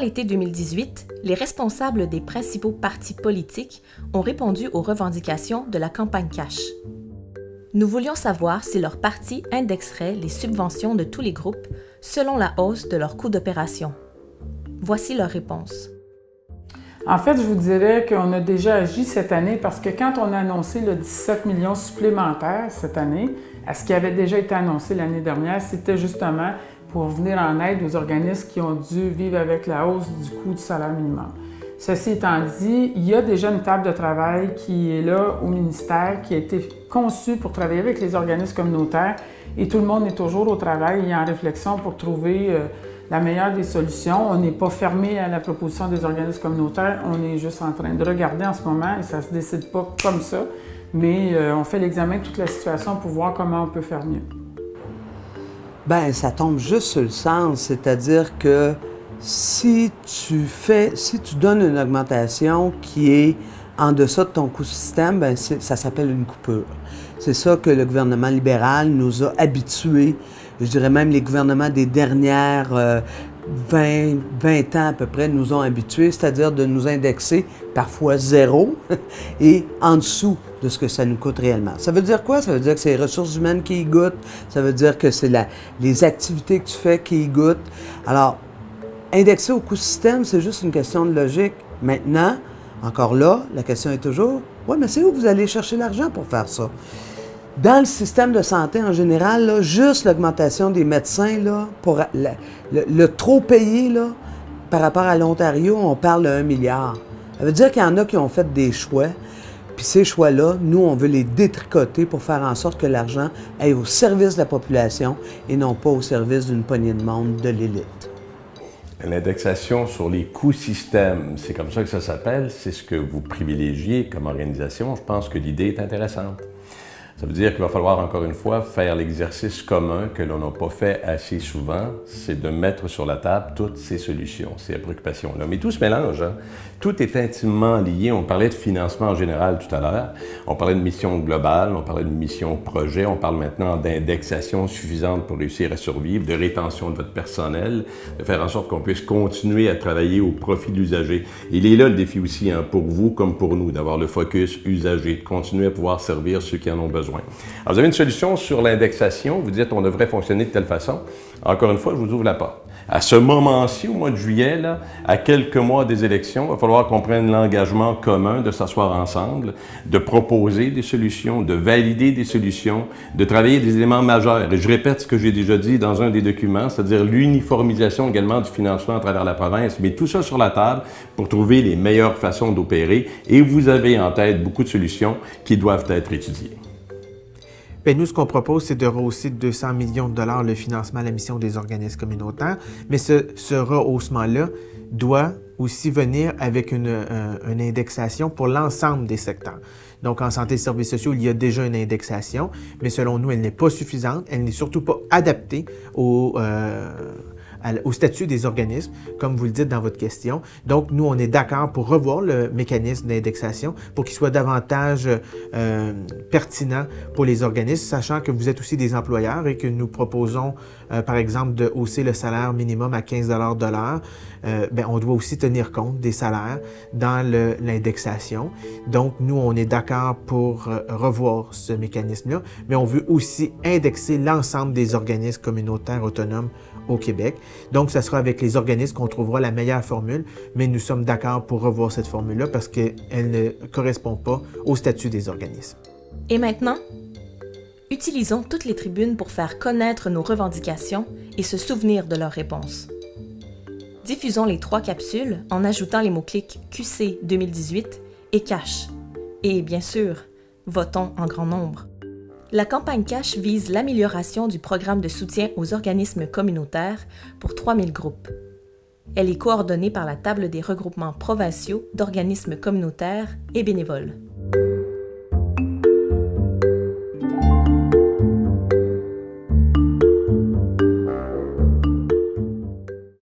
l'été 2018, les responsables des principaux partis politiques ont répondu aux revendications de la campagne cash. Nous voulions savoir si leur parti indexerait les subventions de tous les groupes selon la hausse de leur coût d'opération. Voici leur réponse. En fait, je vous dirais qu'on a déjà agi cette année parce que quand on a annoncé le 17 millions supplémentaires cette année, à ce qui avait déjà été annoncé l'année dernière, c'était justement pour venir en aide aux organismes qui ont dû vivre avec la hausse du coût du salaire minimum. Ceci étant dit, il y a déjà une table de travail qui est là au ministère, qui a été conçue pour travailler avec les organismes communautaires et tout le monde est toujours au travail et en réflexion pour trouver euh, la meilleure des solutions. On n'est pas fermé à la proposition des organismes communautaires, on est juste en train de regarder en ce moment et ça ne se décide pas comme ça, mais euh, on fait l'examen de toute la situation pour voir comment on peut faire mieux. Ben, ça tombe juste sur le sens, c'est-à-dire que si tu fais, si tu donnes une augmentation qui est en deçà de ton coût système, ben ça s'appelle une coupure. C'est ça que le gouvernement libéral nous a habitués, je dirais même les gouvernements des dernières 20, euh, 20 ans à peu près nous ont habitués, c'est-à-dire de nous indexer parfois zéro et en dessous de ce que ça nous coûte réellement. Ça veut dire quoi? Ça veut dire que c'est les ressources humaines qui y goûtent, ça veut dire que c'est les activités que tu fais qui y goûtent. Alors, indexer au coût système, c'est juste une question de logique. Maintenant, encore là, la question est toujours, oui, mais c'est où vous allez chercher l'argent pour faire ça? Dans le système de santé en général, juste l'augmentation des médecins, le, trop payé par rapport à l'Ontario, on parle de 1 milliard. Ça veut dire qu'il y en a qui ont fait des choix puis ces choix-là, nous, on veut les détricoter pour faire en sorte que l'argent aille au service de la population et non pas au service d'une poignée de monde de l'élite. L'indexation sur les coûts systèmes, c'est comme ça que ça s'appelle, c'est ce que vous privilégiez comme organisation. Je pense que l'idée est intéressante. Ça veut dire qu'il va falloir encore une fois faire l'exercice commun que l'on n'a pas fait assez souvent, c'est de mettre sur la table toutes ces solutions, ces préoccupations-là. Mais tout se mélange, hein? tout est intimement lié. On parlait de financement en général tout à l'heure, on parlait de mission globale, on parlait de mission projet, on parle maintenant d'indexation suffisante pour réussir à survivre, de rétention de votre personnel, de faire en sorte qu'on puisse continuer à travailler au profit de l'usager. Il est là le défi aussi hein, pour vous comme pour nous, d'avoir le focus usager, de continuer à pouvoir servir ceux qui en ont besoin. Alors, vous avez une solution sur l'indexation, vous dites on devrait fonctionner de telle façon. Encore une fois, je vous ouvre la porte. À ce moment-ci, au mois de juillet, à quelques mois des élections, il va falloir qu'on prenne l'engagement commun de s'asseoir ensemble, de proposer des solutions, de valider des solutions, de travailler des éléments majeurs. Et je répète ce que j'ai déjà dit dans un des documents, c'est-à-dire l'uniformisation également du financement à travers la province, mais tout ça sur la table pour trouver les meilleures façons d'opérer. Et vous avez en tête beaucoup de solutions qui doivent être étudiées. Bien, nous, ce qu'on propose, c'est de rehausser de 200 millions de dollars le financement à la mission des organismes communautaires, mais ce, rehaussement-là doit aussi venir avec une, euh, une indexation pour l'ensemble des secteurs. Donc, en santé et services sociaux, il y a déjà une indexation, mais selon nous, elle n'est pas suffisante. Elle n'est surtout pas adaptée aux, euh, au statut des organismes, comme vous le dites dans votre question. Donc, nous, on est d'accord pour revoir le mécanisme d'indexation pour qu'il soit davantage euh, pertinent pour les organismes, sachant que vous êtes aussi des employeurs et que nous proposons, euh, par exemple, de hausser le salaire minimum à 15 de l'heure. Euh, ben, on doit aussi tenir compte des salaires dans l'indexation. Donc, nous, on est d'accord pour euh, revoir ce mécanisme-là, mais on veut aussi indexer l'ensemble des organismes communautaires autonomes au Québec. Donc, ce sera avec les organismes qu'on trouvera la meilleure formule, mais nous sommes d'accord pour revoir cette formule-là parce qu'elle ne correspond pas au statut des organismes. Et maintenant, utilisons toutes les tribunes pour faire connaître nos revendications et se souvenir de leurs réponses. Diffusons les trois capsules en ajoutant les mots-clics QC 2018 et Cash. Et bien sûr, votons en grand nombre. La campagne Cash vise l'amélioration du programme de soutien aux organismes communautaires pour 3000 groupes. Elle est coordonnée par la table des regroupements provinciaux d'organismes communautaires et bénévoles.